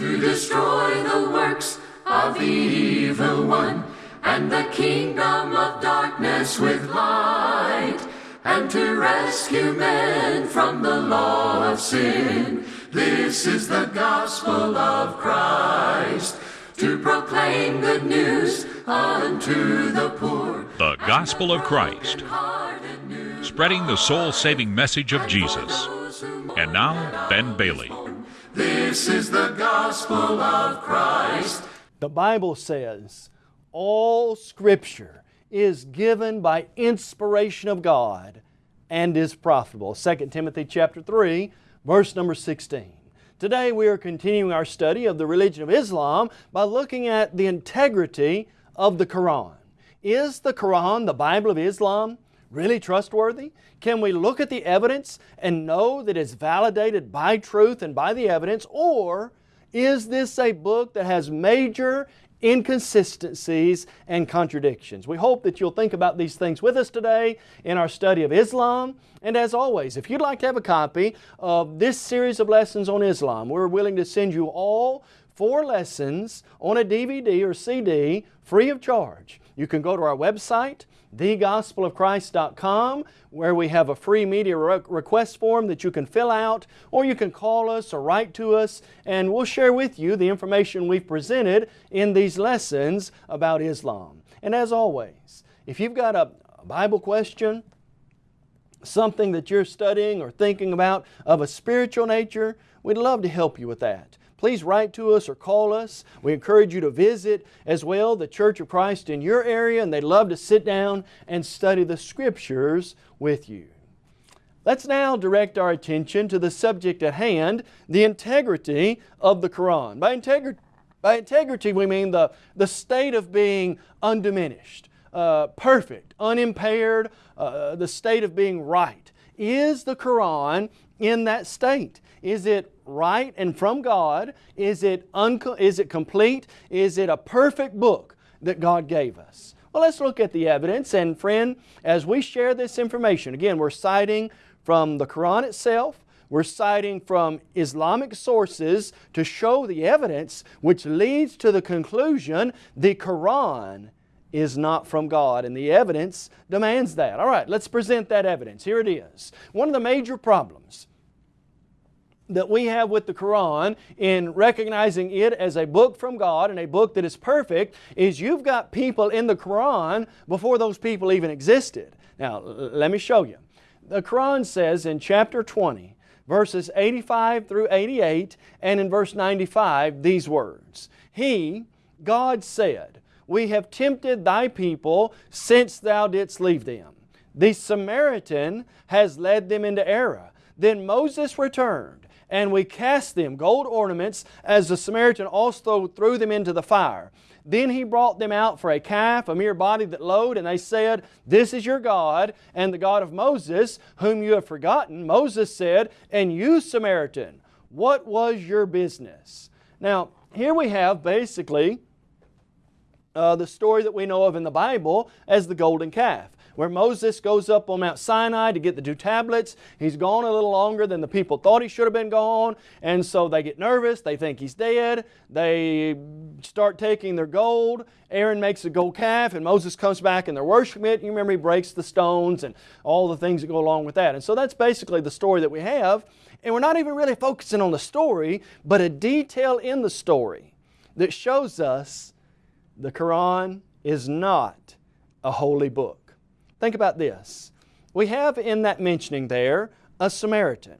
to destroy the works of the evil one and the kingdom of darkness with light and to rescue men from the law of sin. This is the gospel of Christ to proclaim good news unto the poor. The Gospel of Christ, spreading the soul saving message of Jesus. And now, Ben Bailey. This is the gospel of Christ. The Bible says all Scripture is given by inspiration of God and is profitable. 2 Timothy chapter 3, verse number 16. Today we are continuing our study of the religion of Islam by looking at the integrity of the Quran. Is the Quran, the Bible of Islam, really trustworthy? Can we look at the evidence and know that it's validated by truth and by the evidence? Or is this a book that has major inconsistencies and contradictions. We hope that you'll think about these things with us today in our study of Islam. And as always, if you'd like to have a copy of this series of lessons on Islam, we're willing to send you all four lessons on a DVD or CD free of charge. You can go to our website, thegospelofchrist.com where we have a free media re request form that you can fill out or you can call us or write to us and we'll share with you the information we've presented in these lessons about Islam. And as always, if you've got a Bible question, something that you're studying or thinking about of a spiritual nature, we'd love to help you with that please write to us or call us. We encourage you to visit as well the Church of Christ in your area and they'd love to sit down and study the Scriptures with you. Let's now direct our attention to the subject at hand, the integrity of the Quran. By, integri by integrity we mean the, the state of being undiminished, uh, perfect, unimpaired, uh, the state of being right. Is the Quran in that state? Is it right and from God? Is it, is it complete? Is it a perfect book that God gave us? Well, let's look at the evidence. And friend, as we share this information, again, we're citing from the Quran itself, we're citing from Islamic sources to show the evidence which leads to the conclusion the Quran is not from God and the evidence demands that. All right, let's present that evidence. Here it is. One of the major problems that we have with the Quran in recognizing it as a book from God and a book that is perfect is you've got people in the Quran before those people even existed. Now, let me show you. The Quran says in chapter 20, verses 85 through 88, and in verse 95, these words He, God said, We have tempted thy people since thou didst leave them. The Samaritan has led them into error. Then Moses returned and we cast them, gold ornaments, as the Samaritan also threw them into the fire. Then he brought them out for a calf, a mere body that lowed, and they said, This is your God, and the God of Moses, whom you have forgotten. Moses said, And you, Samaritan, what was your business? Now, here we have basically uh, the story that we know of in the Bible as the golden calf where Moses goes up on Mount Sinai to get the two tablets. He's gone a little longer than the people thought he should have been gone, and so they get nervous. They think he's dead. They start taking their gold. Aaron makes a gold calf, and Moses comes back and they're worshiping it. You remember he breaks the stones and all the things that go along with that. And so that's basically the story that we have. And we're not even really focusing on the story, but a detail in the story that shows us the Quran is not a holy book. Think about this. We have in that mentioning there a Samaritan.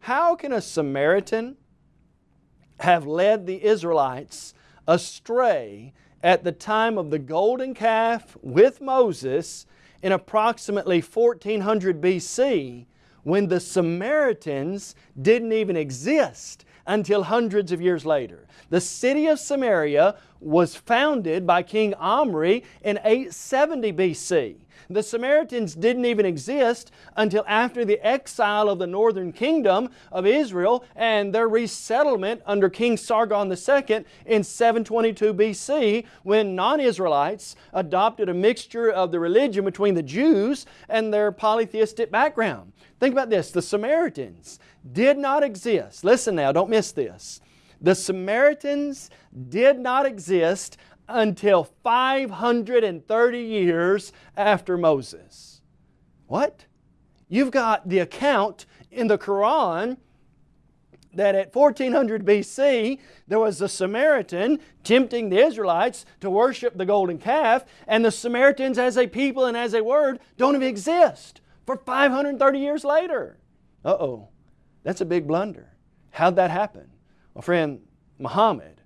How can a Samaritan have led the Israelites astray at the time of the golden calf with Moses in approximately 1400 BC when the Samaritans didn't even exist until hundreds of years later. The city of Samaria was founded by King Omri in 870 BC. The Samaritans didn't even exist until after the exile of the northern kingdom of Israel and their resettlement under King Sargon II in 722 BC when non-Israelites adopted a mixture of the religion between the Jews and their polytheistic background. Think about this, the Samaritans did not exist. Listen now, don't miss this. The Samaritans did not exist until 530 years after Moses. What? You've got the account in the Quran that at 1400 BC there was a Samaritan tempting the Israelites to worship the golden calf, and the Samaritans as a people and as a word don't even exist for 530 years later. Uh oh, that's a big blunder. How'd that happen? Well, friend, Muhammad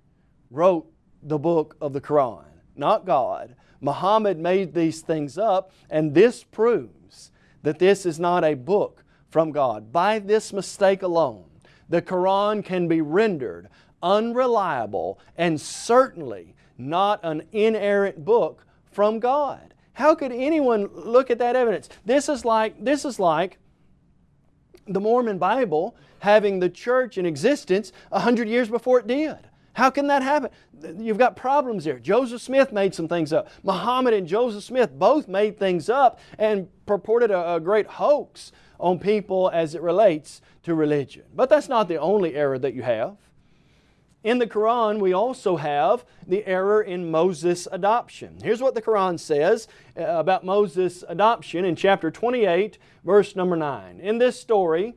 wrote the book of the Quran, not God. Muhammad made these things up, and this proves that this is not a book from God. By this mistake alone, the Quran can be rendered unreliable and certainly not an inerrant book from God. How could anyone look at that evidence? This is like, this is like the Mormon Bible having the church in existence a hundred years before it did. How can that happen? You've got problems there. Joseph Smith made some things up. Muhammad and Joseph Smith both made things up and purported a, a great hoax on people as it relates to religion. But that's not the only error that you have. In the Quran, we also have the error in Moses' adoption. Here's what the Quran says uh, about Moses' adoption in chapter 28, verse number 9. In this story,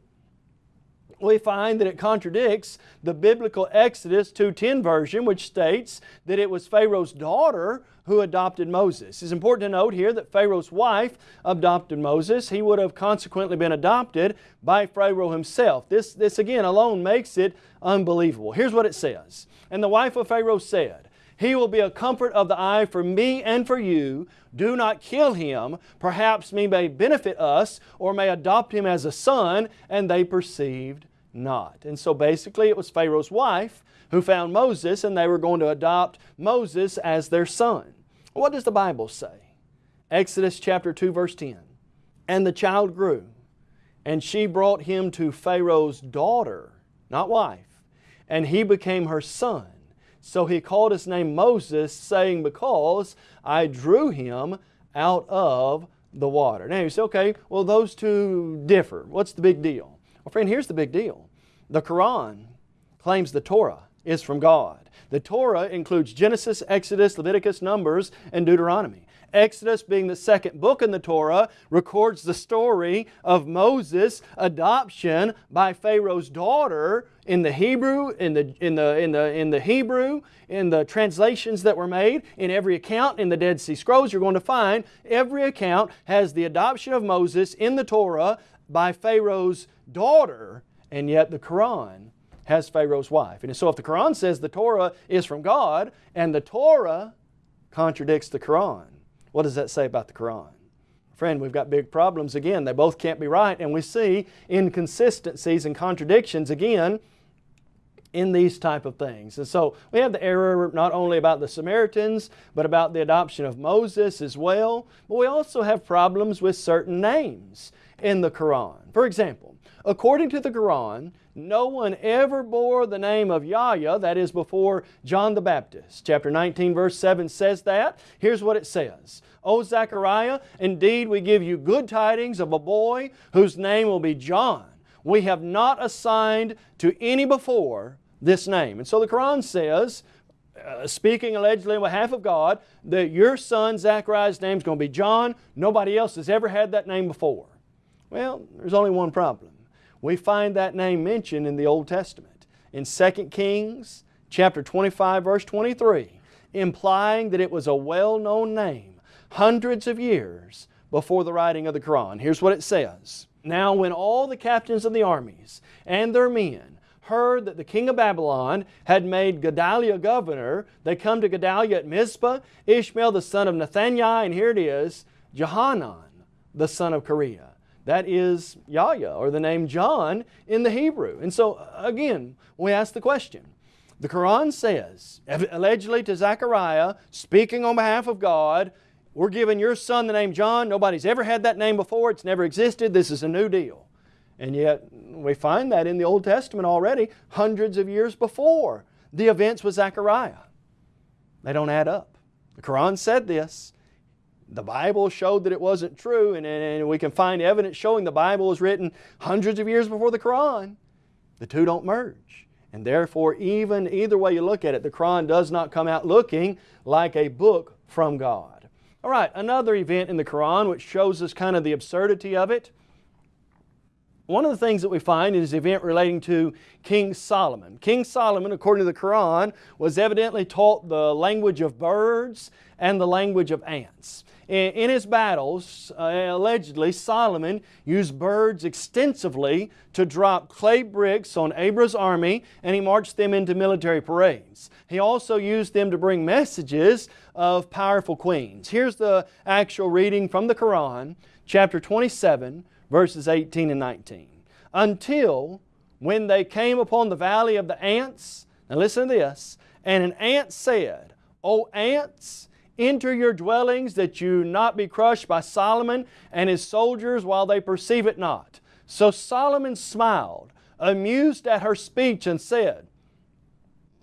we find that it contradicts the biblical Exodus 2.10 version which states that it was Pharaoh's daughter who adopted Moses. It's important to note here that Pharaoh's wife adopted Moses. He would have consequently been adopted by Pharaoh himself. This, this again alone makes it unbelievable. Here's what it says. And the wife of Pharaoh said, he will be a comfort of the eye for me and for you. Do not kill him. Perhaps he may benefit us or may adopt him as a son. And they perceived not. And so basically it was Pharaoh's wife who found Moses and they were going to adopt Moses as their son. What does the Bible say? Exodus chapter 2 verse 10. And the child grew and she brought him to Pharaoh's daughter, not wife, and he became her son. So he called his name Moses, saying, Because I drew him out of the water. Now you say, okay, well those two differ. What's the big deal? Well friend, here's the big deal. The Quran claims the Torah is from God. The Torah includes Genesis, Exodus, Leviticus, Numbers, and Deuteronomy. Exodus, being the second book in the Torah, records the story of Moses' adoption by Pharaoh's daughter in the Hebrew, in the, in the, in the, in the Hebrew, in the translations that were made, in every account in the Dead Sea Scrolls, you're going to find every account has the adoption of Moses in the Torah by Pharaoh's daughter, and yet the Quran has Pharaoh's wife. And so if the Quran says the Torah is from God, and the Torah contradicts the Quran, what does that say about the Quran? Friend, we've got big problems again. They both can't be right, and we see inconsistencies and contradictions again in these type of things. And so we have the error not only about the Samaritans, but about the adoption of Moses as well. But we also have problems with certain names in the Quran. For example, according to the Quran, no one ever bore the name of Yahya, that is before John the Baptist. Chapter 19 verse 7 says that. Here's what it says. O Zechariah, indeed we give you good tidings of a boy whose name will be John. We have not assigned to any before this name. And so the Quran says, uh, speaking allegedly on behalf of God, that your son Zechariah's name is going to be John. Nobody else has ever had that name before. Well, there's only one problem. We find that name mentioned in the Old Testament. In 2 Kings chapter 25 verse 23, implying that it was a well-known name hundreds of years before the writing of the Quran. Here's what it says. Now when all the captains of the armies and their men heard that the king of Babylon had made Gedaliah governor, they come to Gedaliah at Mizpah, Ishmael the son of Nethaniah, and here it is, Johanan the son of Careah. That is Yahya, or the name John in the Hebrew. And so, uh, again, we ask the question. The Quran says, allegedly to Zechariah, speaking on behalf of God, we're giving your son the name John. Nobody's ever had that name before. It's never existed. This is a new deal. And yet, we find that in the Old Testament already, hundreds of years before the events with Zechariah. They don't add up. The Quran said this, the Bible showed that it wasn't true, and, and we can find evidence showing the Bible was written hundreds of years before the Quran. The two don't merge. And therefore, even either way you look at it, the Quran does not come out looking like a book from God. All right, another event in the Quran which shows us kind of the absurdity of it. One of the things that we find is the event relating to King Solomon. King Solomon, according to the Quran, was evidently taught the language of birds and the language of ants. In his battles, uh, allegedly, Solomon used birds extensively to drop clay bricks on Abra's army and he marched them into military parades. He also used them to bring messages of powerful queens. Here's the actual reading from the Quran, chapter 27, verses 18 and 19. Until when they came upon the valley of the ants, now listen to this, and an ant said, O ants, Enter your dwellings that you not be crushed by Solomon and his soldiers while they perceive it not. So Solomon smiled, amused at her speech, and said,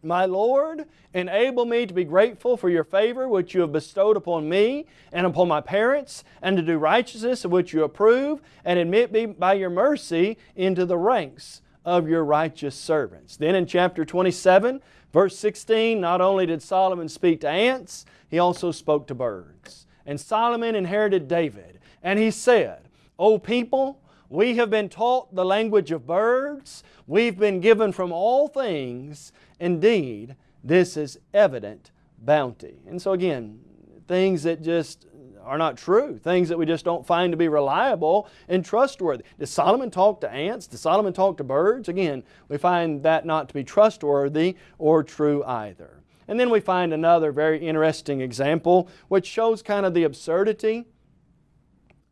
My Lord, enable me to be grateful for your favor which you have bestowed upon me and upon my parents, and to do righteousness of which you approve, and admit me by your mercy into the ranks of your righteous servants. Then in chapter 27, verse 16, not only did Solomon speak to ants, he also spoke to birds. And Solomon inherited David. And he said, O people, we have been taught the language of birds. We've been given from all things. Indeed, this is evident bounty. And so again, things that just are not true, things that we just don't find to be reliable and trustworthy. Does Solomon talk to ants? Does Solomon talk to birds? Again, we find that not to be trustworthy or true either. And then we find another very interesting example which shows kind of the absurdity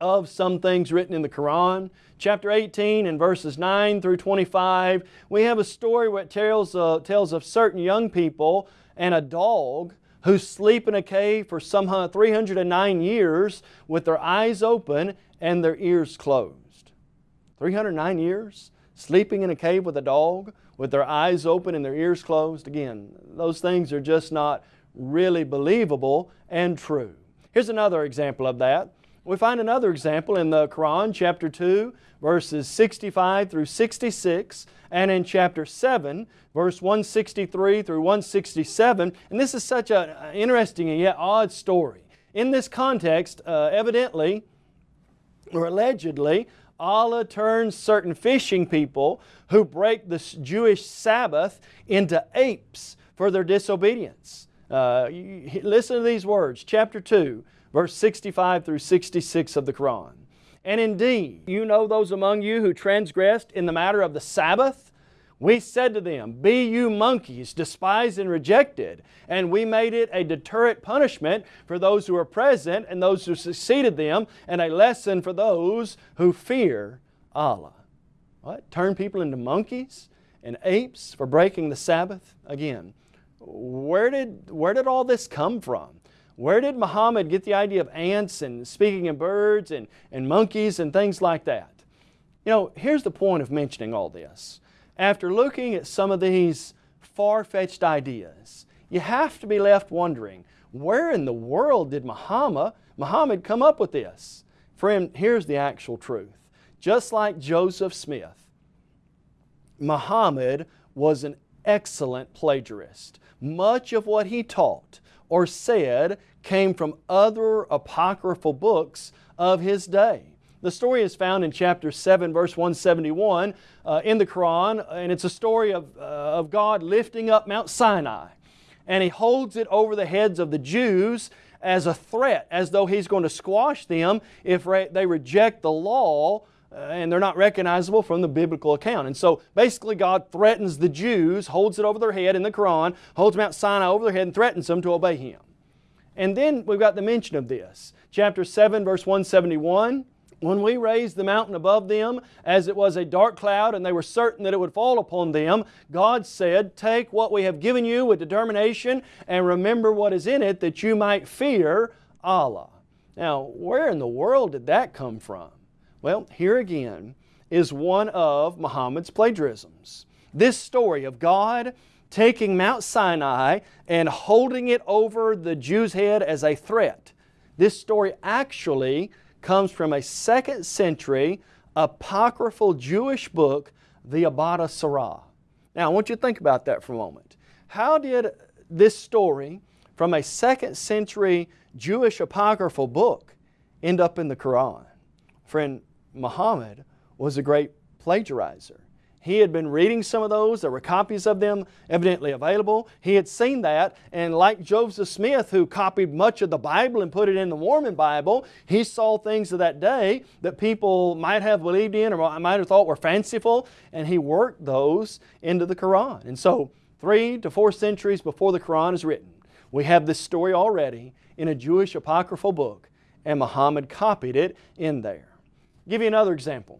of some things written in the Quran. Chapter 18 and verses 9 through 25, we have a story that tells, uh, tells of certain young people and a dog who sleep in a cave for some 309 years with their eyes open and their ears closed. 309 years sleeping in a cave with a dog with their eyes open and their ears closed. Again, those things are just not really believable and true. Here's another example of that. We find another example in the Quran, chapter 2, verses 65 through 66, and in chapter 7, verse 163 through 167. And this is such an interesting and yet odd story. In this context, uh, evidently, or allegedly, Allah turns certain fishing people who break the Jewish Sabbath into apes for their disobedience. Uh, listen to these words, chapter 2, verse 65 through 66 of the Quran. And indeed, you know those among you who transgressed in the matter of the Sabbath? We said to them, Be you monkeys, despised and rejected. And we made it a deterrent punishment for those who were present and those who succeeded them, and a lesson for those who fear Allah. What? Turn people into monkeys and apes for breaking the Sabbath? Again, where did, where did all this come from? Where did Muhammad get the idea of ants and speaking of birds and, and monkeys and things like that? You know, here's the point of mentioning all this. After looking at some of these far-fetched ideas, you have to be left wondering, where in the world did Muhammad, Muhammad come up with this? Friend, here's the actual truth. Just like Joseph Smith, Muhammad was an excellent plagiarist. Much of what he taught or said came from other apocryphal books of his day. The story is found in chapter 7, verse 171 uh, in the Quran, and it's a story of, uh, of God lifting up Mount Sinai. And He holds it over the heads of the Jews as a threat, as though He's going to squash them if they reject the law Uh, and they're not recognizable from the biblical account. And so basically God threatens the Jews, holds it over their head in the Quran, holds Mount Sinai over their head and threatens them to obey Him. And then we've got the mention of this. Chapter 7 verse 171, when we raised the mountain above them as it was a dark cloud and they were certain that it would fall upon them, God said, Take what we have given you with determination and remember what is in it that you might fear Allah. Now, where in the world did that come from? Well, here again is one of Muhammad's plagiarisms. This story of God taking Mount Sinai and holding it over the Jew's head as a threat. This story actually comes from a second century apocryphal Jewish book, the Avodah Zarah. Now I want you to think about that for a moment. How did this story from a second century Jewish apocryphal book end up in the Quran? Friend, Muhammad was a great plagiarizer. He had been reading some of those. There were copies of them evidently available. He had seen that, and like Joseph Smith, who copied much of the Bible and put it in the Mormon Bible, he saw things of that day that people might have believed in or might have thought were fanciful, and he worked those into the Quran. And so, three to four centuries before the Quran is written, we have this story already in a Jewish apocryphal book, and Muhammad copied it in there. Give you another example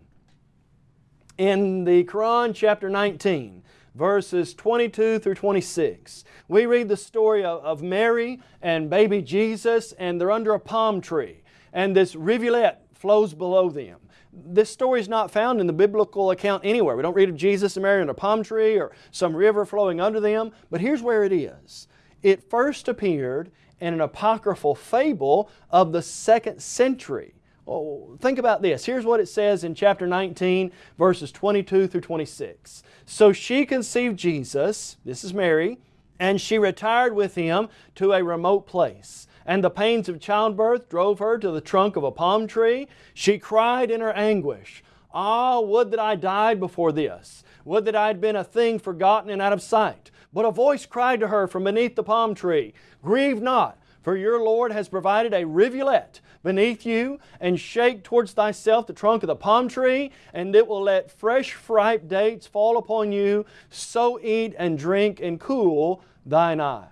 in the Quran, chapter 19, verses 22 through 26. We read the story of, of Mary and baby Jesus, and they're under a palm tree, and this rivulet flows below them. This story is not found in the biblical account anywhere. We don't read of Jesus and Mary under a palm tree or some river flowing under them, but here's where it is. It first appeared in an apocryphal fable of the second century. Oh, think about this. Here's what it says in chapter 19, verses 22 through 26. So she conceived Jesus, this is Mary, and she retired with him to a remote place. And the pains of childbirth drove her to the trunk of a palm tree. She cried in her anguish, Ah, would that I died before this! Would that I had been a thing forgotten and out of sight! But a voice cried to her from beneath the palm tree, Grieve not, for your Lord has provided a rivulet beneath you, and shake towards thyself the trunk of the palm tree, and it will let fresh ripe dates fall upon you. So eat and drink and cool thine eye.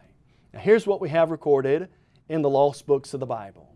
Now here's what we have recorded in the lost books of the Bible.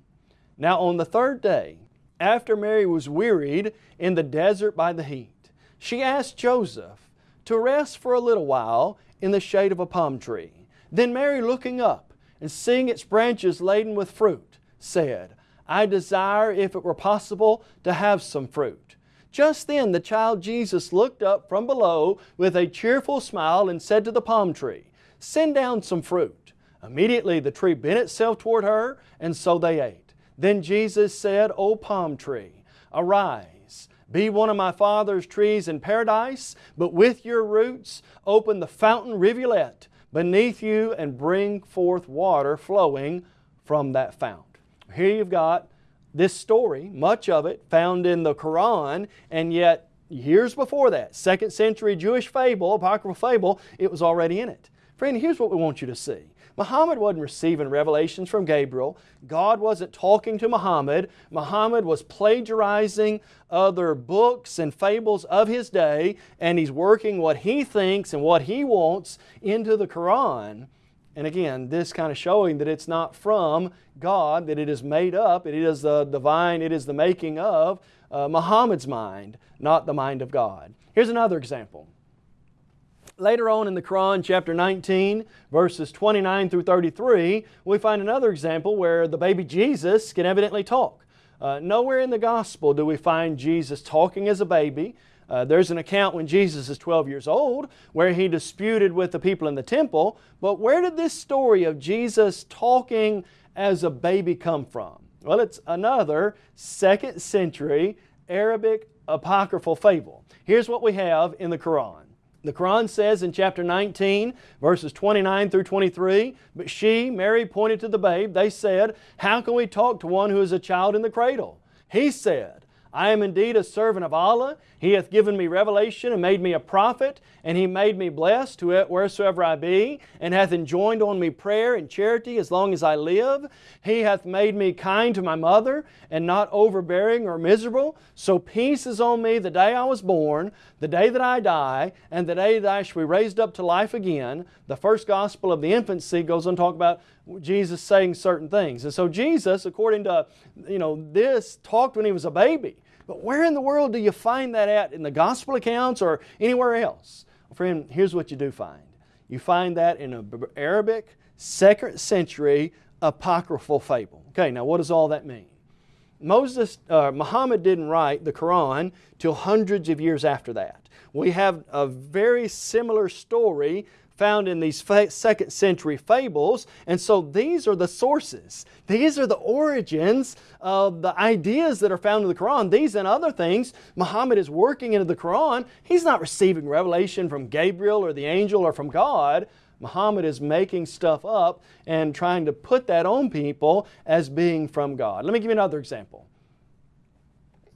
Now on the third day, after Mary was wearied in the desert by the heat, she asked Joseph to rest for a little while in the shade of a palm tree. Then Mary, looking up and seeing its branches laden with fruit, said, I desire, if it were possible, to have some fruit. Just then the child Jesus looked up from below with a cheerful smile and said to the palm tree, Send down some fruit. Immediately the tree bent itself toward her, and so they ate. Then Jesus said, O palm tree, arise, be one of my Father's trees in paradise, but with your roots open the fountain rivulet beneath you and bring forth water flowing from that fount. Here you've got this story, much of it found in the Quran, and yet years before that, second century Jewish fable, apocryphal fable, it was already in it. Friend, here's what we want you to see. Muhammad wasn't receiving revelations from Gabriel. God wasn't talking to Muhammad. Muhammad was plagiarizing other books and fables of his day, and he's working what he thinks and what he wants into the Quran. And again, this kind of showing that it's not from God, that it is made up, it is the divine, it is the making of uh, Muhammad's mind, not the mind of God. Here's another example. Later on in the Quran, chapter 19, verses 29 through 33, we find another example where the baby Jesus can evidently talk. Uh, nowhere in the Gospel do we find Jesus talking as a baby. Uh, there's an account when Jesus is 12 years old where he disputed with the people in the temple, but where did this story of Jesus talking as a baby come from? Well, it's another second century Arabic apocryphal fable. Here's what we have in the Quran. The Quran says in chapter 19, verses 29 through 23, But she, Mary, pointed to the babe. They said, How can we talk to one who is a child in the cradle? He said, I am indeed a servant of Allah. He hath given me revelation and made me a prophet, and He made me blessed wheresoever I be, and hath enjoined on me prayer and charity as long as I live. He hath made me kind to my mother, and not overbearing or miserable. So peace is on me the day I was born, the day that I die, and the day that I shall be raised up to life again. The first gospel of the infancy goes on to talk about Jesus saying certain things. And so Jesus, according to you know this, talked when he was a baby. But where in the world do you find that at in the gospel accounts or anywhere else? Well, friend, here's what you do find. You find that in an Arabic second century apocryphal fable. Okay, now what does all that mean? Moses, uh, Muhammad didn't write the Quran till hundreds of years after that. We have a very similar story found in these second century fables. And so these are the sources. These are the origins of the ideas that are found in the Quran. These and other things, Muhammad is working into the Quran. He's not receiving revelation from Gabriel or the angel or from God. Muhammad is making stuff up and trying to put that on people as being from God. Let me give you another example.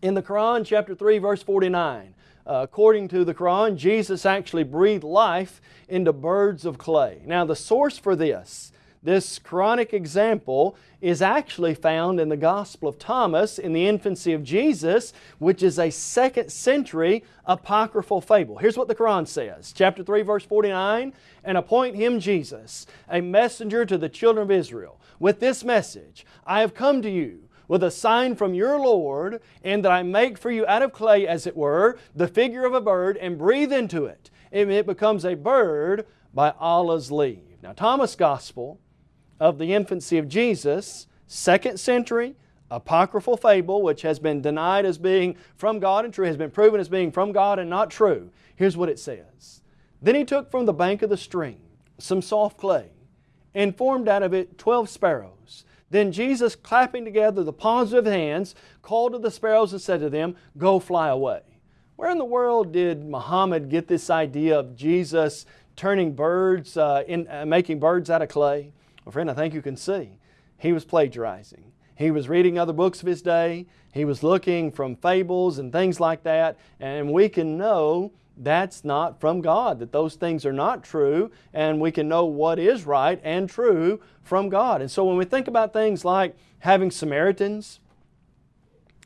In the Quran, chapter 3, verse 49, according to the Quran, Jesus actually breathed life into birds of clay. Now, the source for this, this Quranic example, is actually found in the Gospel of Thomas in the infancy of Jesus, which is a second century apocryphal fable. Here's what the Quran says, chapter 3, verse 49, And appoint him, Jesus, a messenger to the children of Israel, with this message, I have come to you, with a sign from your Lord, and that I make for you out of clay, as it were, the figure of a bird, and breathe into it. And it becomes a bird by Allah's leave. Now, Thomas' Gospel of the infancy of Jesus, second century, apocryphal fable, which has been denied as being from God and true, has been proven as being from God and not true. Here's what it says. Then he took from the bank of the stream some soft clay and formed out of it twelve sparrows then Jesus, clapping together the palms of his hands, called to the sparrows and said to them, Go fly away. Where in the world did Muhammad get this idea of Jesus turning birds, uh, in, uh, making birds out of clay? Well, friend, I think you can see. He was plagiarizing. He was reading other books of his day. He was looking from fables and things like that. And we can know that's not from God, that those things are not true, and we can know what is right and true from God. And so when we think about things like having Samaritans,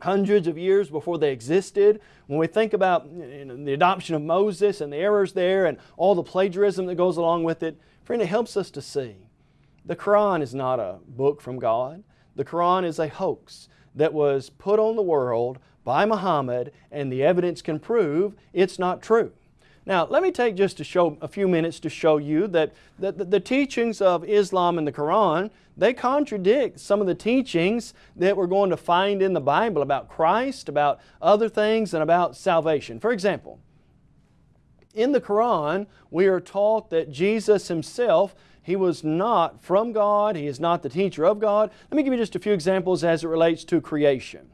hundreds of years before they existed, when we think about you know, the adoption of Moses and the errors there and all the plagiarism that goes along with it, friend, it helps us to see the Quran is not a book from God. The Quran is a hoax that was put on the world by Muhammad and the evidence can prove it's not true. Now, let me take just to show a few minutes to show you that the, the, the, teachings of Islam and the Quran, they contradict some of the teachings that we're going to find in the Bible about Christ, about other things, and about salvation. For example, in the Quran, we are taught that Jesus Himself he was not from God. He is not the teacher of God. Let me give you just a few examples as it relates to creation.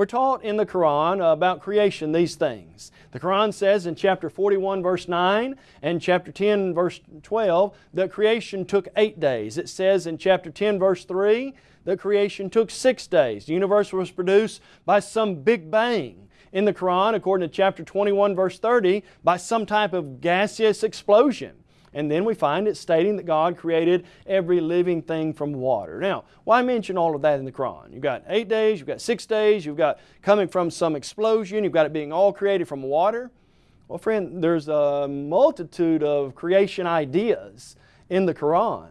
We're taught in the Quran about creation these things. The Quran says in chapter 41 verse 9 and chapter 10 verse 12 that creation took eight days. It says in chapter 10 verse 3 that creation took six days. The universe was produced by some big bang. In the Quran, according to chapter 21 verse 30, by some type of gaseous explosion. And then we find it stating that God created every living thing from water. Now, why mention all of that in the Quran? You've got eight days, you've got six days, you've got coming from some explosion, you've got it being all created from water. Well, friend, there's a multitude of creation ideas in the Quran,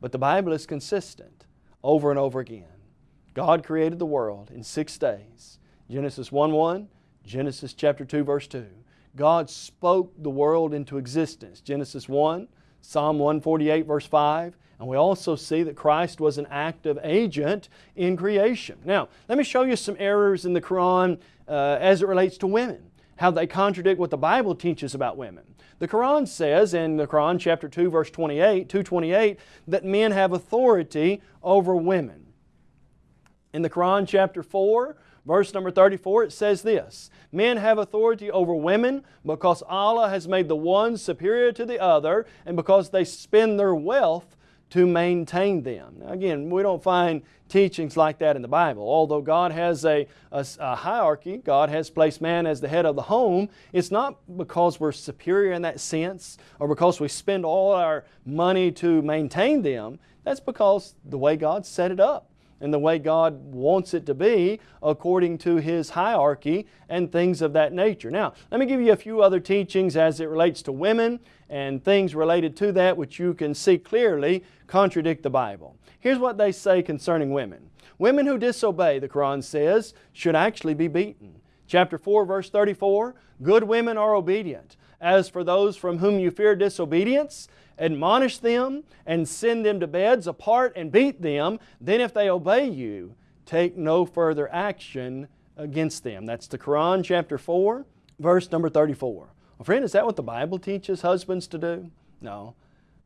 but the Bible is consistent over and over again. God created the world in six days. Genesis 1 1, Genesis chapter 2, verse 2. God spoke the world into existence. Genesis 1, Psalm 148 verse 5, and we also see that Christ was an active agent in creation. Now, let me show you some errors in the Quran uh, as it relates to women, how they contradict what the Bible teaches about women. The Quran says in the Quran chapter 2 verse 28, 228, that men have authority over women. In the Quran chapter 4 Verse number 34, it says this, Men have authority over women because Allah has made the one superior to the other and because they spend their wealth to maintain them. Now again, we don't find teachings like that in the Bible. Although God has a, a, a, hierarchy, God has placed man as the head of the home, it's not because we're superior in that sense or because we spend all our money to maintain them. That's because the way God set it up and the way God wants it to be according to His hierarchy and things of that nature. Now, let me give you a few other teachings as it relates to women and things related to that which you can see clearly contradict the Bible. Here's what they say concerning women. Women who disobey, the Quran says, should actually be beaten. Chapter 4, verse 34, Good women are obedient. As for those from whom you fear disobedience, admonish them and send them to beds apart and beat them. Then if they obey you, take no further action against them. That's the Quran chapter 4, verse number 34. Well, friend, is that what the Bible teaches husbands to do? No.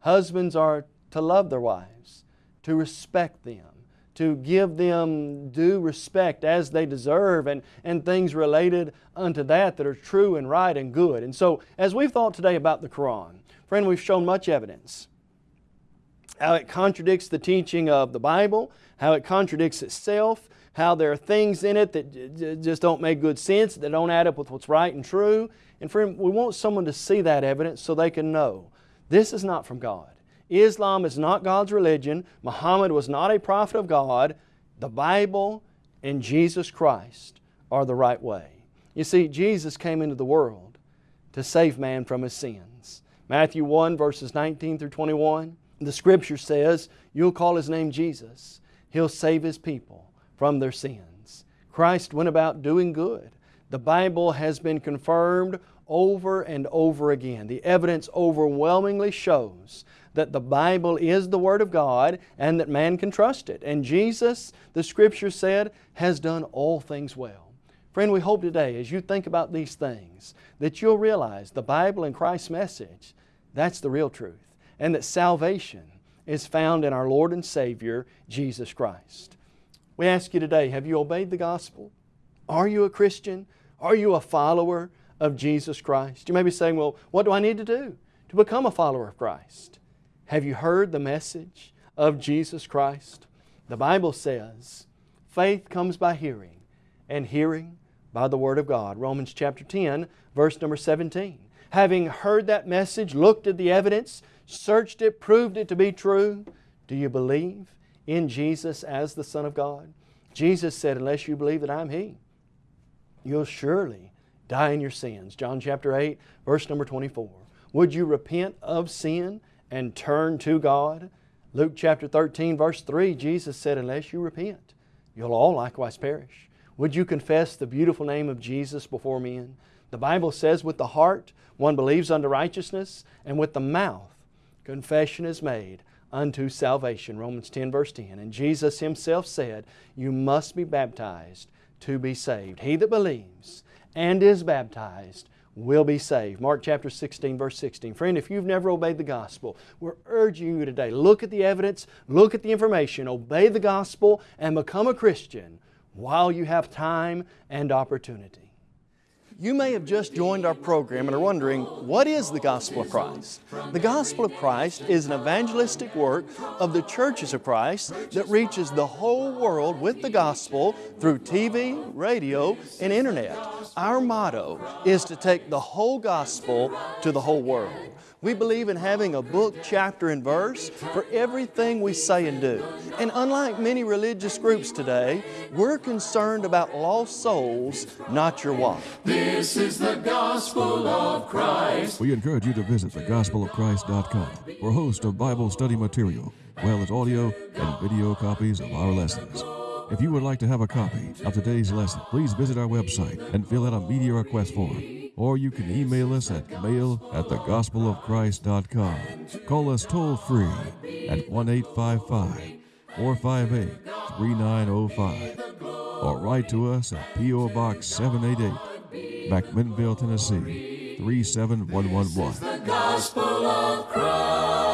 Husbands are to love their wives, to respect them, to give them due respect as they deserve, and, and things related unto that that are true and right and good. And so, as we've thought today about the Quran, friend, we've shown much evidence how it contradicts the teaching of the Bible, how it contradicts itself, how there are things in it that just don't make good sense, that don't add up with what's right and true. And friend, we want someone to see that evidence so they can know this is not from God. Islam is not God's religion. Muhammad was not a prophet of God. The Bible and Jesus Christ are the right way. You see, Jesus came into the world to save man from his sins. Matthew 1 verses 19 through 21, the Scripture says, You'll call His name Jesus. He'll save His people from their sins. Christ went about doing good. The Bible has been confirmed over and over again. The evidence overwhelmingly shows that the Bible is the Word of God and that man can trust it. And Jesus, the Scripture said, has done all things well. Friend, we hope today as you think about these things that you'll realize the Bible and Christ's message, that's the real truth. And that salvation is found in our Lord and Savior, Jesus Christ. We ask you today, have you obeyed the gospel? Are you a Christian? Are you a follower of Jesus Christ? You may be saying, well, what do I need to do to become a follower of Christ? Have you heard the message of Jesus Christ? The Bible says, faith comes by hearing, and hearing by the Word of God. Romans chapter 10, verse number 17. Having heard that message, looked at the evidence, searched it, proved it to be true, do you believe in Jesus as the Son of God? Jesus said, unless you believe that I'm He, you'll surely die in your sins. John chapter 8, verse number 24. Would you repent of sin and turn to God? Luke chapter 13, verse 3, Jesus said, unless you repent, you'll all likewise perish. Would you confess the beautiful name of Jesus before men? The Bible says with the heart one believes unto righteousness, and with the mouth confession is made unto salvation. Romans 10 verse 10. And Jesus Himself said, You must be baptized to be saved. He that believes and is baptized will be saved. Mark chapter 16 verse 16. Friend, if you've never obeyed the gospel, we're urging you today, look at the evidence, look at the information, obey the gospel, and become a Christian while you have time and opportunity. You may have just joined our program and are wondering, what is the Gospel of Christ? The Gospel of Christ is an evangelistic work of the churches of Christ that reaches the whole world with the gospel through TV, radio, and internet. Our motto is to take the whole gospel to the whole world. We believe in having a book, chapter, and verse for everything we say and do. And unlike many religious groups today, we're concerned about lost souls, not your wife. This is the gospel of Christ. We encourage you to visit thegospelofchrist.com for a host of Bible study material, as well as audio and video copies of our lessons. If you would like to have a copy of today's lesson, please visit our website and fill out a media request form or you can email us at mail at thegospelofchrist.com. Call us toll free at 1 855 458 3905 or write to us at P.O. Box 788, McMinnville, Tennessee 37111.